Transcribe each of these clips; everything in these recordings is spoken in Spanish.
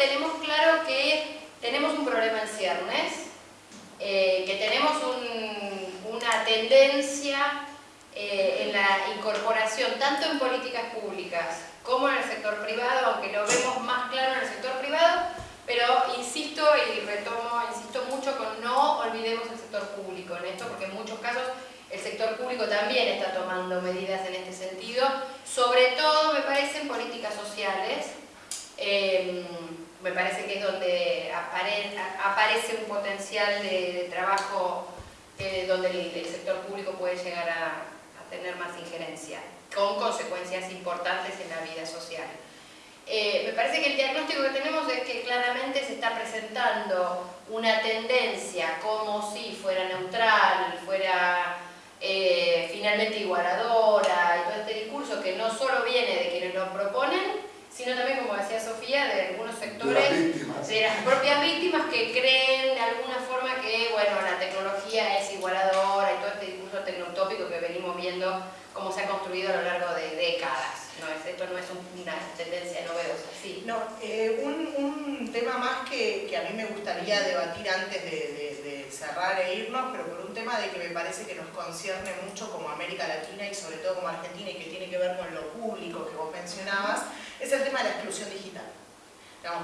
tenemos claro que tenemos un problema en ciernes, eh, que tenemos una tendencia eh, en la incorporación tanto en políticas públicas como en el sector privado, aunque lo vemos más claro en el sector privado, pero insisto y retomo, insisto mucho con no olvidemos el sector público en esto, porque en muchos casos el sector público también está tomando medidas en este sentido, sobre todo me parece en políticas sociales, em, me parece que es donde aparece un potencial de, trabajo eh, donde el, sector público puede llegar a tener más injerencia con consecuencias importantes en la vida social. Eh, me parece que el diagnóstico que tenemos es que claramente se está presentando una tendencia como si fuera neutral, fuera eh, finalmente igualadora y todo este discurso que no solo viene de quienes lo proponen, sino también, como decía Sofía, de algunos sectores, de, las propias víctimas que creen de alguna forma que, bueno, la tecnología es igualadora y todo este discurso tecnotópico que venimos viendo cómo se ha construido a lo largo de décadas. No es, esto no es una tendencia novedosa, sí. No, eh, un, un, tema más que, que, a mí me gustaría debatir antes de, de, cerrar e irnos, pero por un tema de que me parece que nos concierne mucho como América Latina y sobre todo como Argentina y que tiene que ver con lo público que vos mencionabas, es el tema de la exclusión digital.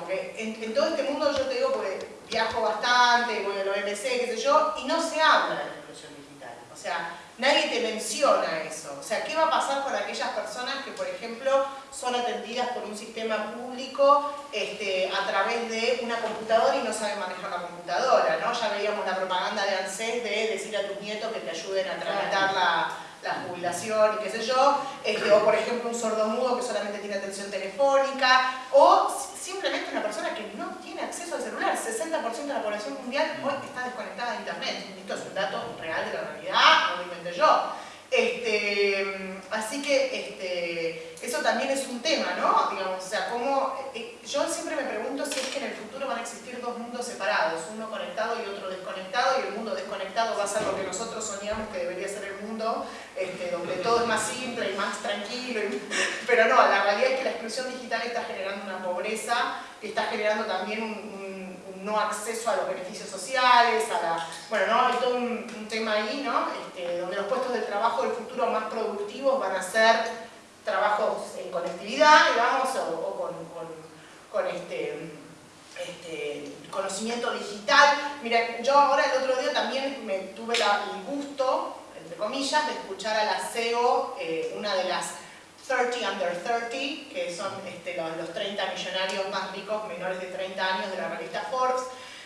Porque en, todo este mundo yo te digo, porque viajo bastante, voy al OMC, qué sé yo, y no se habla de la exclusión digital. O sea, Nadie te menciona eso. O sea, ¿qué va a pasar con aquellas personas que, por ejemplo, son atendidas por un sistema público este, a través de una computadora y no saben manejar la computadora? ¿no? Ya veíamos la propaganda de ANSES de decir a tus nietos que te ayuden a tramitar la, jubilación y qué sé yo, este, o por ejemplo un sordomudo que solamente tiene atención telefónica, o simplemente una persona que no tiene acceso al celular. 60% de la población mundial hoy está desconectada de internet. Esto es un dato real de la realidad, no lo inventé yo. Este, así que este, eso también es un tema, ¿no? Digamos, o sea, cómo, eh, yo siempre me pregunto si van a existir dos mundos separados, uno conectado y otro desconectado, y el mundo desconectado va a ser lo que nosotros soñamos que debería ser el mundo, este, donde todo es más simple y más tranquilo, pero no, la realidad es que la exclusión digital está generando una pobreza, está generando también un no acceso a los beneficios sociales, a la... Bueno, ¿no? hay todo un, tema ahí, ¿no? Este, donde los puestos de trabajo del futuro más productivos van a ser trabajos en conectividad, digamos, o, con, con, este, este, conocimiento digital. Miren, yo ahora el otro día también me tuve el gusto, entre comillas, de escuchar a la CEO, eh, una de las 30 under 30, que son este, los, 30 millonarios más ricos menores de 30 años de la revista Forbes.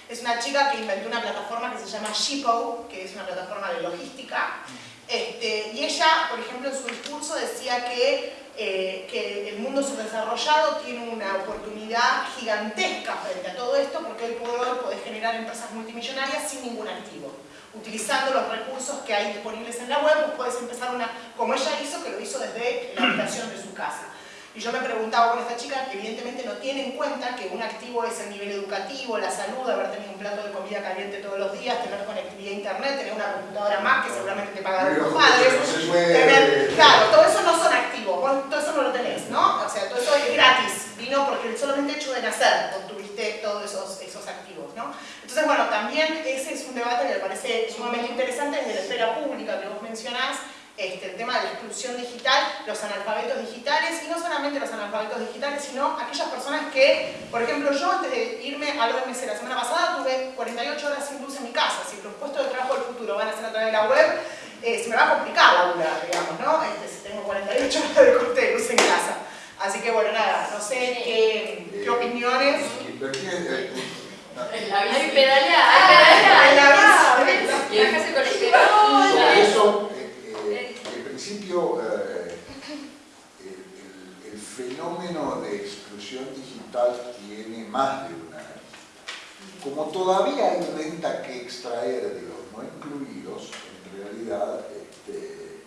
Es una chica que inventó una plataforma que se llama Shippo, que es una plataforma de logística. Este, y ella, por ejemplo, en su discurso decía que, eh, que el mundo subdesarrollado tiene una oportunidad gigantesca frente a todo esto porque hoy por hoy puede generar empresas multimillonarias sin ningún activo utilizando los recursos que hay disponibles en la web, podés empezar una, como ella hizo, que lo hizo desde la habitación de su casa. Y yo me preguntaba con esta chica, que evidentemente no tiene en cuenta que un activo es el nivel educativo, la salud, haber tenido un plato de comida caliente todos los días, tener conectividad a internet, tener una computadora más que seguramente te pagaron tus padres, tener, claro, todo eso no son activos, todo eso no lo tenés, ¿no? O sea, todo eso es gratis, vino porque solamente hecho de nacer obtuviste todos esos, esos activos, ¿no? Entonces, bueno, también ese es un debate que me parece sumamente interesante desde la esfera pública que vos mencionás, este, el tema de la exclusión digital, los analfabetos digitales, y no solamente los analfabetos digitales, sino aquellas personas que, por ejemplo, yo antes de irme al OMC la semana pasada tuve 48 horas sin luz en mi casa, si los puestos de trabajo del futuro van a ser a través de la web, eh, se me va a complicar la vida, digamos, ¿no? Este, si tengo 48 horas de corte de luz en casa. Así que bueno, nada, no sé qué, qué opiniones. La bici pedalea, pedalea. La bici. Y con el Eso, eh, en principio, eh, el, fenómeno de exclusión digital tiene más de una Como todavía hay renta que extraer de los no incluidos, en realidad este,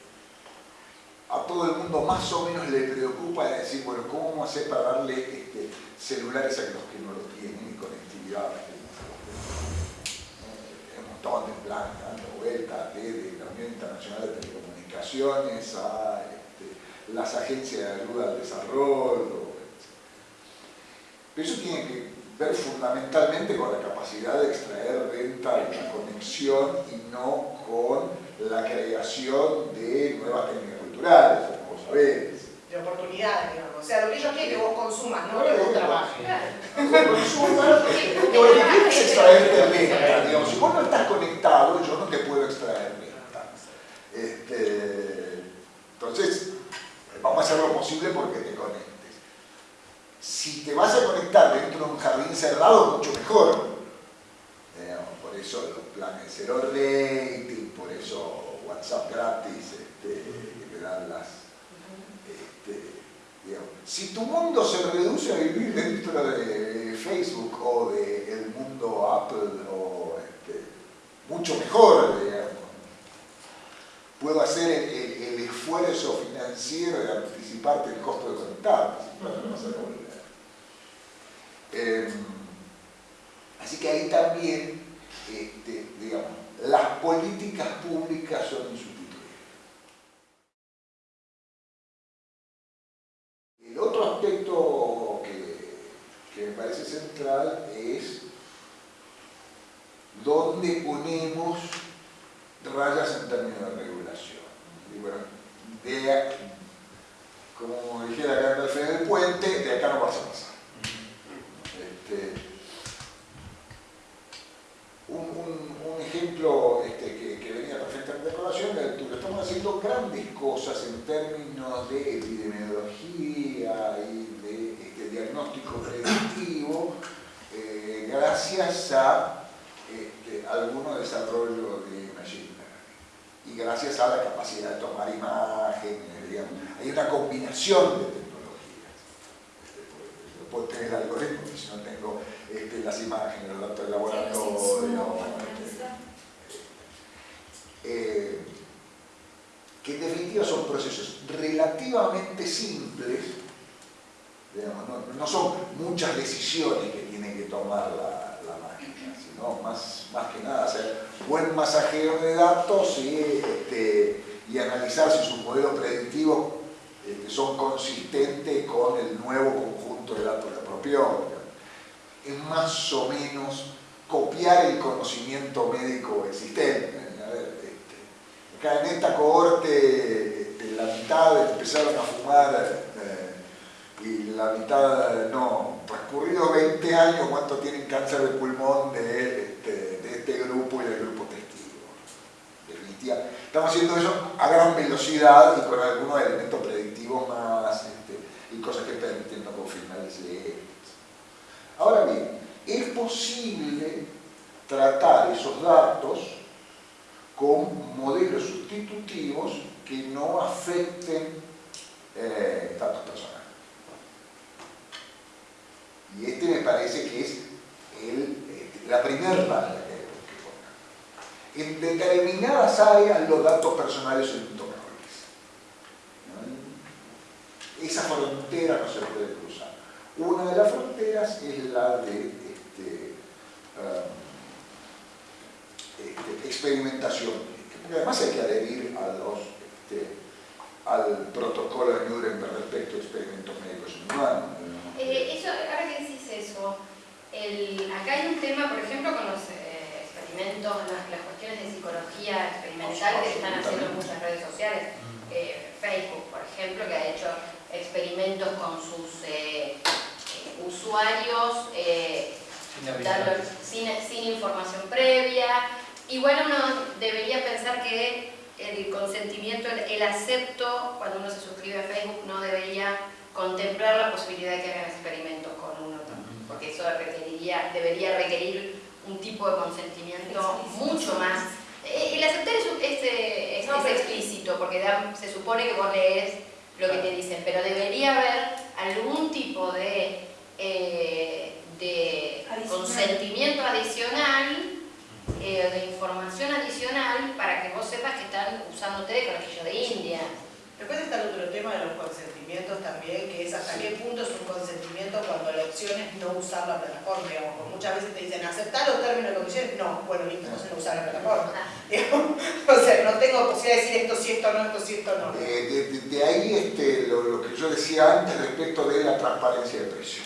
a todo el mundo más o menos le preocupa decir, bueno, ¿cómo vamos a hacer para darle este, celulares a los que no lo tienen y conectividad un montón de planes dando vueltas desde la Unión Internacional de Telecomunicaciones a este, las agencias de ayuda al desarrollo. Pero eso tiene que ver fundamentalmente con la capacidad de extraer renta y la conexión y no con la creación de nuevas técnicas culturales, como vos sabés. De oportunidades, digamos. O sea, lo que ellos quieren es que vos consumas, no que vos trabajes. Consumas, lo que quieres es extraerte renta, digamos. Si vos no estás conectado, yo no te puedo extraer renta. Este, entonces, vamos a hacer lo porque te conectes. Si te vas a conectar dentro de un jardín cerrado, mucho mejor. por eso los planes cero rating, por eso WhatsApp gratis, este, te dan las... Este, si tu mundo se reduce a vivir dentro de Facebook o del mundo Apple, este, mucho mejor, puedo hacer el, esfuerzo financiero de anticiparte el costo de conectar. Em, así que ahí también, este, digamos, las políticas públicas son insustituibles. El otro aspecto que, me parece central es dónde ponemos rayas en términos de regulación. Bueno, de, como dijera Gandalf en el puente, de acá no vas a pasar. Este, un, ejemplo este, que, venía perfectamente a colación es que estamos haciendo grandes cosas en términos de epidemiología y de este, diagnóstico predictivo eh, gracias a este, algunos desarrollos de y gracias a la capacidad de tomar imágenes, digamos. Hay una combinación de puedo tener el algoritmo, si no tengo este, las imágenes, los datos de laboratorio. Eh, que en definitiva son procesos relativamente simples, no, son muchas decisiones que tiene que tomar la, más, más que nada hacer buen masajeo de datos y, este, y analizar si sus modelos predictivos este, son consistentes con el nuevo conjunto de datos de apropió. Es más o menos copiar el conocimiento médico existente. Este, acá en esta cohorte, este, la mitad empezaron a fumar eh, y la mitad no. Transcurridos 20 años, ¿cuánto tienen cáncer de pulmón de este, este grupo y del grupo testigo? Estamos haciendo eso a gran velocidad y con algunos elementos predictivos más este, y cosas que permiten no confirmar ese Ahora bien, es posible tratar esos datos con modelos sustitutivos que no afecten eh, datos personales. Y este me parece que es este, la primera regla en determinadas áreas los datos personales son intocables. Esa frontera no se puede cruzar. Una de las fronteras es la de este, um, este, experimentación, porque además hay que adherir a los, este, al protocolo de Nuremberg respecto a experimentos médicos humanos. Eh, eso, ahora que acá hay un tema, por ejemplo, con los las, cuestiones de psicología experimental que están haciendo en muchas redes sociales. Eh, Facebook, por ejemplo, que ha hecho experimentos con sus eh, eh, usuarios sin, sin, información previa. Y bueno, uno debería pensar que el consentimiento, el, acepto, cuando uno se suscribe a Facebook, no debería contemplar la posibilidad de que hagan experimentos con uno, porque eso requeriría, debería requerir un tipo de consentimiento mucho más. Eh, el aceptar es, eh, es, es, explícito, porque se supone que vos lees lo que te dicen, pero debería haber algún tipo de, eh, de consentimiento adicional, de información adicional, para que vos sepas que están usándote de conejillo de India. Después está el otro tema de los consentimientos también, que es hasta qué punto es un consentimiento cuando la opción es no usar la plataforma, digamos, muchas veces te dicen aceptar los términos de condiciones, no, bueno, listo, entonces no usar la plataforma. o sea, no tengo posibilidad de decir esto sí, esto no, esto sí, esto no. de, ahí este, lo, que yo decía antes respecto de la transparencia de precio.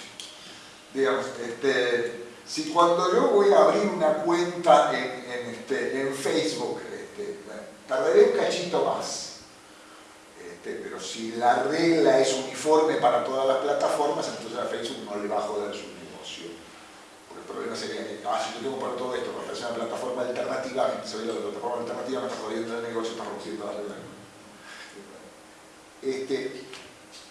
digamos, este, si cuando yo voy a abrir una cuenta en, este, en Facebook, este, tardaré un cachito más. Este, pero si la regla es uniforme para todas las plataformas, entonces a Facebook no le va a joder su negocio. Porque el problema sería que, ah, si yo tengo para todo esto, para hacer una plataforma alternativa, la se ve la plataforma alternativa, me está jodiendo el negocio, está rompiendo las reglas. Este,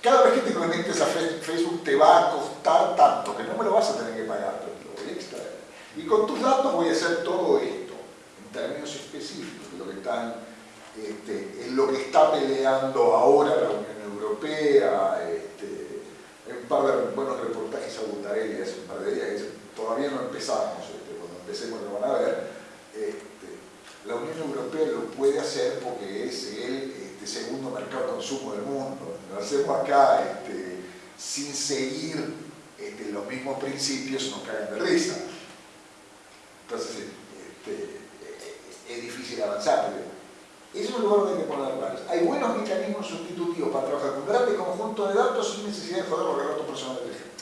cada vez que te conectes a Facebook te va a costar tanto que no me lo vas a tener que pagar, pero lo voy a extraer. Y con tus datos voy a hacer todo esto, en términos específicos, lo que están, este, es lo que está peleando ahora la Unión Europea, este, un par de buenos reportajes a Butarelli hace un par de días, todavía no empezamos, este, cuando empecemos lo van a ver, este, la Unión Europea lo puede hacer porque es el este, segundo mercado de consumo del mundo lo hacemos acá sin seguir los mismos principios, nos caen de risa. Entonces, este, es difícil avanzar. Pero eso es un lugar donde hay que poner. Hay buenos mecanismos sustitutivos para trabajar con grandes conjuntos de datos sin necesidad de joder los relatos personales de gente.